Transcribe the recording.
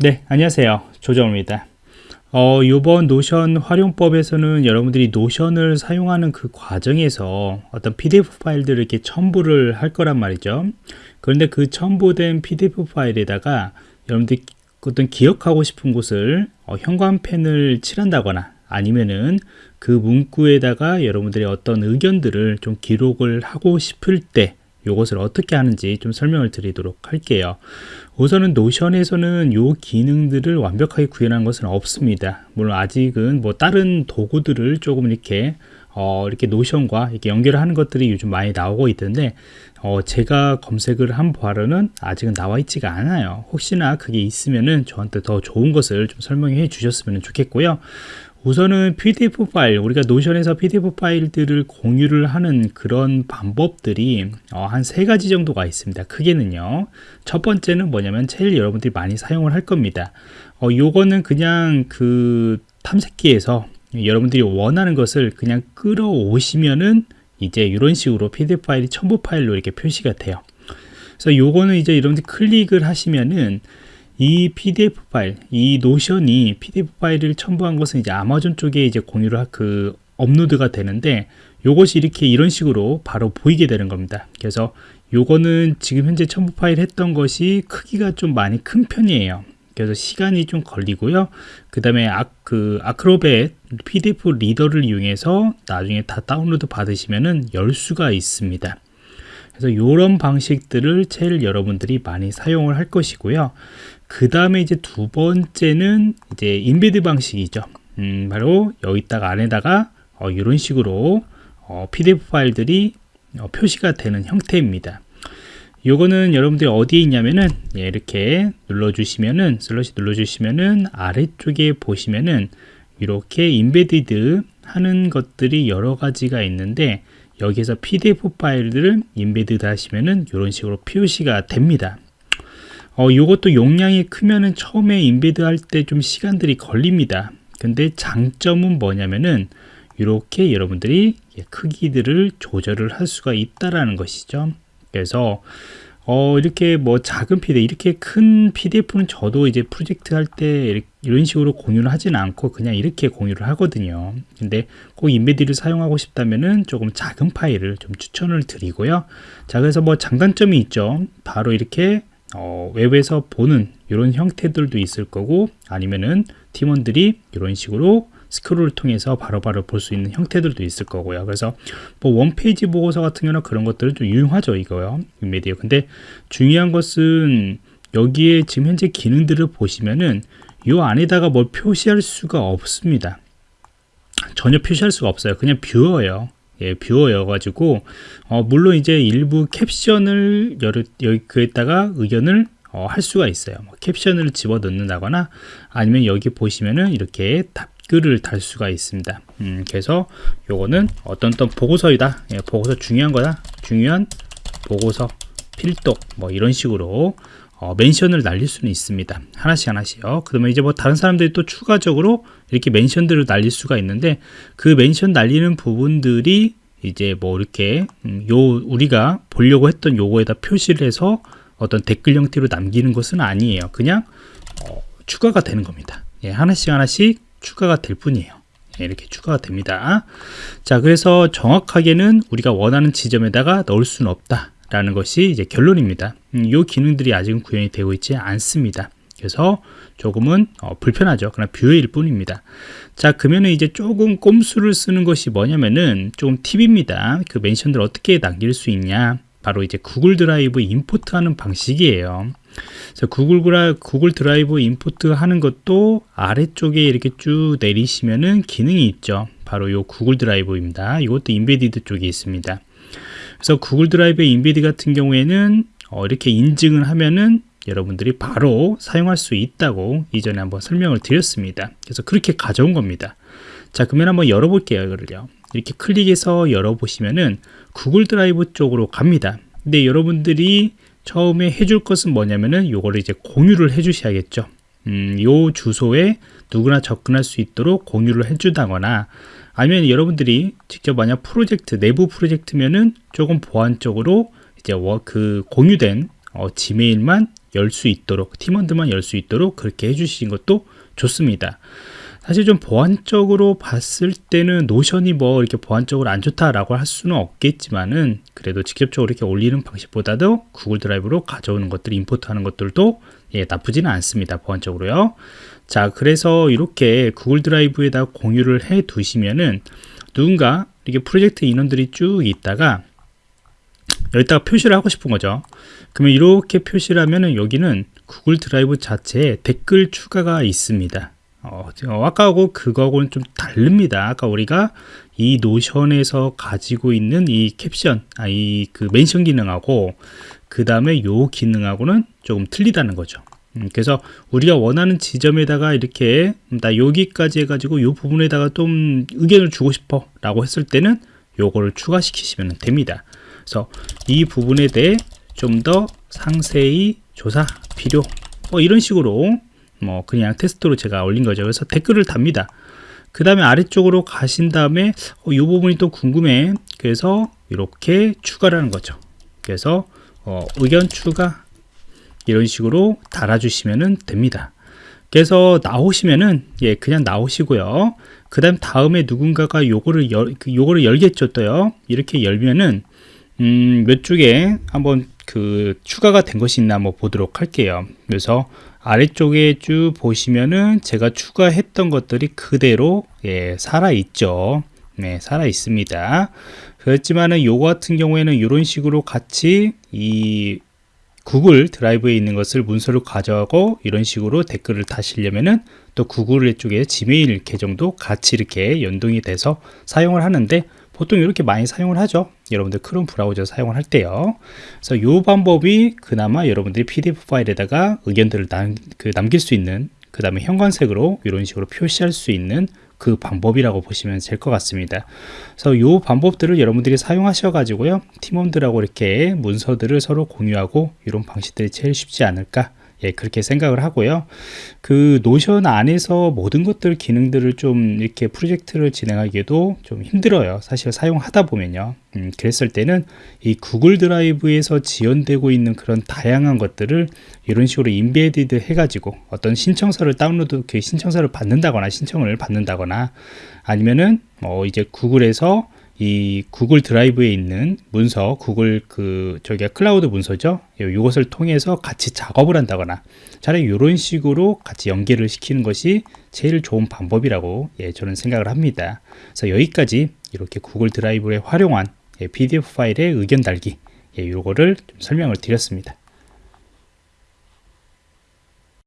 네, 안녕하세요. 조정입니다. 어, 이번 노션 활용법에서는 여러분들이 노션을 사용하는 그 과정에서 어떤 PDF 파일들을 이렇게 첨부를 할 거란 말이죠. 그런데 그 첨부된 PDF 파일에다가 여러분들이 어떤 기억하고 싶은 곳을 어, 형광펜을 칠한다거나 아니면은 그 문구에다가 여러분들이 어떤 의견들을 좀 기록을 하고 싶을 때 이것을 어떻게 하는지 좀 설명을 드리도록 할게요. 우선은 노션에서는 이 기능들을 완벽하게 구현한 것은 없습니다. 물론 아직은 뭐 다른 도구들을 조금 이렇게 어, 이렇게 노션과 이렇게 연결하는 것들이 요즘 많이 나오고 있던데 어, 제가 검색을 한 바로는 아직은 나와 있지가 않아요. 혹시나 그게 있으면은 저한테 더 좋은 것을 좀 설명해 주셨으면 좋겠고요 우선은 PDF 파일, 우리가 노션에서 PDF 파일들을 공유를 하는 그런 방법들이 어, 한세 가지 정도가 있습니다. 크게는요. 첫 번째는 뭐냐면 제일 여러분들이 많이 사용을 할 겁니다. 어, 요거는 그냥 그 탐색기에서 여러분들이 원하는 것을 그냥 끌어오시면은 이제 이런 식으로 PDF 파일이 첨부 파일로 이렇게 표시가 돼요. 그래서 요거는 이제 여러분들 클릭을 하시면은 이 PDF 파일, 이 노션이 PDF 파일을 첨부한 것은 이제 아마존 쪽에 이제 공유를 하, 그 업로드가 되는데 요것이 이렇게 이런 식으로 바로 보이게 되는 겁니다. 그래서 요거는 지금 현재 첨부 파일 했던 것이 크기가 좀 많이 큰 편이에요. 그래서 시간이 좀 걸리고요. 그 다음에 아, 그 아크로벳 PDF 리더를 이용해서 나중에 다 다운로드 받으시면은 열 수가 있습니다. 그래서 이런 방식들을 제일 여러분들이 많이 사용을 할 것이고요. 그 다음에 이제 두 번째는 이제 embed 방식이죠. 음, 바로 여기다가 안에다가 어, 이런 식으로 어, PDF 파일들이 어, 표시가 되는 형태입니다. 요거는 여러분들이 어디에 있냐면은 예, 이렇게 눌러주시면은 slash 눌러주시면은 아래쪽에 보시면은 이렇게 embedded 하는 것들이 여러 가지가 있는데 여기에서 PDF 파일들을 embedded 하시면은 이런 식으로 표시가 됩니다. 어, 이것도 용량이 크면은 처음에 embed 할 때 좀 시간들이 걸립니다. 근데 장점은 뭐냐면은 이렇게 여러분들이 크기들을 조절을 할 수가 있다라는 것이죠. 그래서 어, 이렇게 뭐 작은 PDF, 이렇게 큰 PDF는 저도 이제 프로젝트 할 때 이런 식으로 공유를 하진 않고 그냥 이렇게 공유를 하거든요. 근데 꼭 인베디를 사용하고 싶다면은 조금 작은 파일을 좀 추천을 드리고요. 자, 그래서 뭐 장단점이 있죠. 바로 이렇게 어, 웹에서 보는 이런 형태들도 있을 거고 아니면은 팀원들이 이런 식으로 스크롤을 통해서 바로바로 볼 수 있는 형태들도 있을 거고요. 그래서 뭐 one page 보고서 같은 경우는 그런 것들은 좀 유용하죠, 이거요. 인메디어. 근데 중요한 것은 여기에 지금 현재 기능들을 보시면은 이 안에다가 뭘 표시할 수가 없습니다. 전혀 표시할 수가 없어요. 그냥 뷰어예요. 예, viewer여가지고 어, 물론 이제 일부 캡션을 여기 그에다가 의견을 어, 할 수가 있어요. 뭐 캡션을 집어 넣는다거나 아니면 여기 보시면은 이렇게 답 글을 달 수가 있습니다. 음, 그래서 요거는 어떤 어떤 보고서이다. 예, 보고서 중요한 거다. 중요한 보고서 필독 뭐 이런 식으로 어, 멘션을 날릴 수는 있습니다. 하나씩 하나씩요. 그러면 이제 뭐 다른 사람들이 또 추가적으로 이렇게 멘션들을 날릴 수가 있는데 그 멘션 날리는 부분들이 이제 뭐 이렇게 음, 요 우리가 보려고 했던 요거에다 표시를 해서 어떤 댓글 형태로 남기는 것은 아니에요. 그냥 어, 추가가 되는 겁니다. 예, 하나씩 하나씩 추가가 될 뿐이에요. 예, 이렇게 추가가 됩니다. 자, 그래서 정확하게는 우리가 원하는 지점에다가 넣을 수는 없다. 라는 것이 이제 결론입니다. 음, 이 기능들이 아직은 구현이 되고 있지 않습니다. 그래서 조금은 어, 불편하죠. 그러나 view일 뿐입니다. 자, 그러면은 이제 조금 꼼수를 쓰는 것이 뭐냐면은 조금 팁입니다. 그 mention들 어떻게 남길 수 있냐? 바로 이제 Google Drive import 하는 방식이에요. Google, Dri, Google Drive import 하는 것도 아래쪽에 이렇게 쭉 내리시면은 기능이 있죠. 바로 이 Google Drive입니다. 이것도 embedded 쪽에 있습니다. 그래서 Google Drive embedded 같은 경우에는 어, 이렇게 인증을 하면은 여러분들이 바로 사용할 수 있다고 이전에 한번 설명을 드렸습니다. 그래서 그렇게 가져온 겁니다. 자, 그러면 한번 열어볼게요. 이거를요. 이렇게 클릭해서 열어보시면은 Google Drive 쪽으로 갑니다. 근데 여러분들이 처음에 해줄 것은 뭐냐면은 요거를 이제 공유를 해 주셔야겠죠. 음, 요 주소에 누구나 접근할 수 있도록 공유를 해주다거나 아니면 여러분들이 직접 만약 프로젝트 내부 프로젝트면은 조금 보안적으로 이제 그 공유된 어, 지메일만 열 수 있도록 팀원들만 열 수 있도록 그렇게 해주신 것도 좋습니다. 사실 좀 보안적으로 봤을 때는 노션이 뭐 이렇게 보안적으로 안 좋다라고 할 수는 없겠지만은 그래도 직접적으로 이렇게 올리는 방식보다도 구글 드라이브로 가져오는 것들, 임포트하는 것들도 예, 나쁘지는 않습니다. 보안적으로요. 자, 그래서 이렇게 Google Drive에다 공유를 해 두시면은 누군가 이렇게 프로젝트 인원들이 쭉 있다가 여기다가 표시를 하고 싶은 거죠. 그러면 이렇게 표시를 하면은 여기는 Google Drive 자체에 댓글 추가가 있습니다. 어, 어, 아까하고 그거하고는 좀 다릅니다. 아까 우리가 이 노션에서 가지고 있는 이 캡션, 아, 이 그 mention 기능하고 그 다음에 요 기능하고는 조금 틀리다는 거죠. 음, 그래서 우리가 원하는 지점에다가 이렇게 나 여기까지 해가지고 요 부분에다가 좀 의견을 주고 싶어 라고 했을 때는 요거를 추가시키시면 됩니다. 그래서 이 부분에 대해 좀 더 상세히 조사 필요 뭐 이런 식으로 뭐 그냥 테스트로 제가 올린 거죠. 그래서 댓글을 답니다. 그 다음에 아래쪽으로 가신 다음에 어, 이 부분이 또 궁금해. 그래서 이렇게 추가를 하는 거죠. 그래서 어, 의견 추가 이런 식으로 달아주시면 됩니다. 그래서 나오시면은 예 그냥 나오시고요. 그 다음 다음에 누군가가 요거를 열그 요거를 열겠죠 또요. 이렇게 열면은 음, 몇 쪽에 한번 그 추가가 된 것이 있나 한번 보도록 할게요. 그래서 아래쪽에 쭉 보시면은 제가 추가했던 것들이 그대로 예, 살아 있죠. 네, 살아 있습니다. 그렇지만은 요거 같은 경우에는 이런 식으로 같이 이 구글 드라이브에 있는 것을 문서로 가져가고 이런 식으로 댓글을 다시려면은 또 구글 쪽에 지메일 계정도 같이 이렇게 연동이 돼서 사용을 하는데 보통 이렇게 많이 사용을 하죠 여러분들 크롬 브라우저 사용을 할 때요 그래서 이 방법이 그나마 여러분들이 pdf 파일에다가 의견들을 남, 그 남길 수 있는 그 다음에 형광색으로 이런 식으로 표시할 수 있는 그 방법이라고 보시면 될 것 같습니다. 그래서 이 방법들을 여러분들이 사용하셔 가지고요. 팀원들하고 이렇게 문서들을 서로 공유하고 이런 방식들이 제일 쉽지 않을까 예, 그렇게 생각을 하고요. 그 Notion 안에서 모든 것들 기능들을 좀 이렇게 프로젝트를 진행하기에도 좀 힘들어요. 사실 사용하다 보면요. 음, 그랬을 때는 이 Google Drive에서 지원되고 있는 그런 다양한 것들을 이런 식으로 embedded 해가지고 어떤 신청서를 다운로드, 그 신청서를 받는다거나 신청을 받는다거나 아니면은 뭐 이제 구글에서 이 구글 드라이브에 있는 문서, 구글 그 저기가 클라우드 문서죠. 이것을 통해서 같이 작업을 한다거나 차라리 이런 식으로 같이 연계를 시키는 것이 제일 좋은 방법이라고 예, 저는 생각을 합니다. 그래서 여기까지 이렇게 구글 드라이브에 활용한 예, PDF 파일의 의견 달기 예, 요거를 좀 설명을 드렸습니다.